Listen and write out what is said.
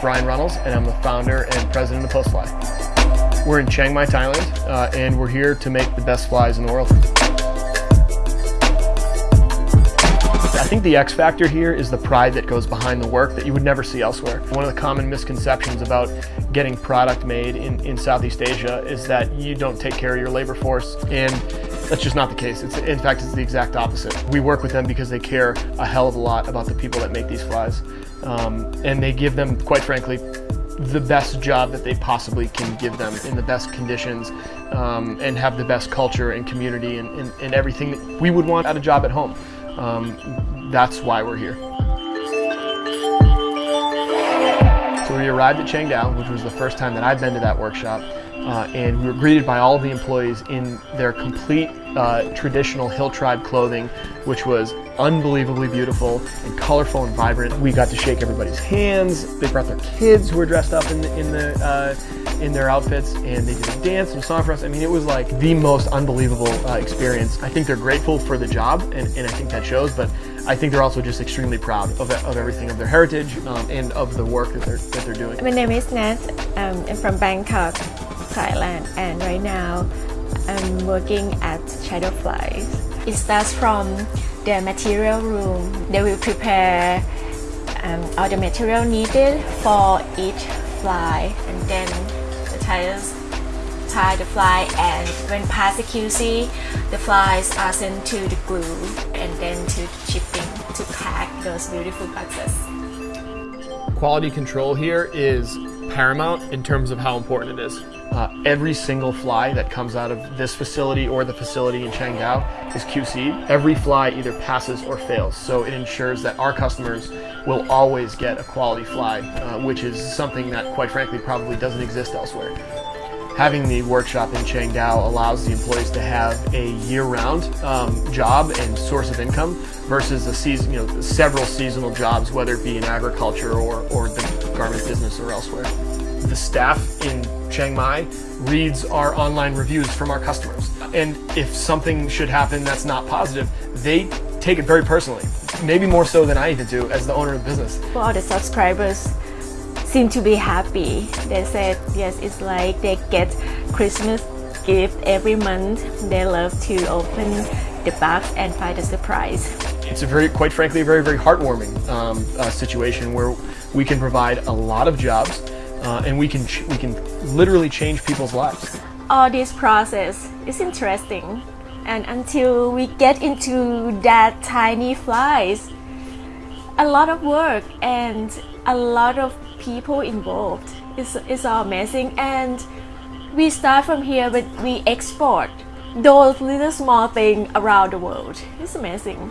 Brian Runnels, and I'm the founder and president of Postfly. We're in Chiang Mai, Thailand, uh, and we're here to make the best flies in the world. I think the X factor here is the pride that goes behind the work that you would never see elsewhere. One of the common misconceptions about getting product made in, in Southeast Asia is that you don't take care of your labor force and that's just not the case. It's, in fact, it's the exact opposite. We work with them because they care a hell of a lot about the people that make these flies. Um, and they give them, quite frankly, the best job that they possibly can give them in the best conditions um, and have the best culture and community and, and, and, everything that we would want at a job at home. Um, that's why we're here. So we arrived at Chiang Dao, which was the first time that I'd been to that workshop. Uh, and we were greeted by all the employees in their complete uh, traditional Hill Tribe clothing, which was unbelievably beautiful and colorful and vibrant. We got to shake everybody's hands. They brought their kids who were dressed up in the, in the uh, in their outfits, and they did a dance and song for us. I mean, it was like the most unbelievable uh, experience. I think they're grateful for the job, and, and I think that shows. But I think they're also just extremely proud of, of everything, of their heritage, um, and of the work that they're that they're doing. My name is Nat. I'm from Bangkok. Thailand and right now I'm working at Shadow Flies. It starts from the material room. They will prepare um, all the material needed for each fly and then the tyers tie the fly and when past the QC the flies are sent to the glue and then to shipping to pack those beautiful boxes. Quality control here is paramount in terms of how important it is. Uh, every single fly that comes out of this facility or the facility in Chiang Dao is QC'd. Every fly either passes or fails, so it ensures that our customers will always get a quality fly, uh, which is something that quite frankly probably doesn't exist elsewhere. Having the workshop in Chiang Dao allows the employees to have a year-round um, job and source of income versus a season, you know, several seasonal jobs, whether it be in agriculture or, or the garment business or elsewhere. The staff in Chiang Mai reads our online reviews from our customers. And if something should happen that's not positive, they take it very personally. Maybe more so than I even do as the owner of the business. All the subscribers, seem to be happy. They said, yes, it's like they get Christmas gift every month. They love to open the box and find a surprise. It's a very, quite frankly, a very, very heartwarming um, uh, situation where we can provide a lot of jobs uh, and we can, we can literally change people's lives. All this process is interesting. And until we get into that tiny flies, a lot of work and a lot of people involved. It's, it's amazing and we start from here but we export those little small things around the world. It's amazing.